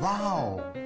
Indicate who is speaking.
Speaker 1: Wow!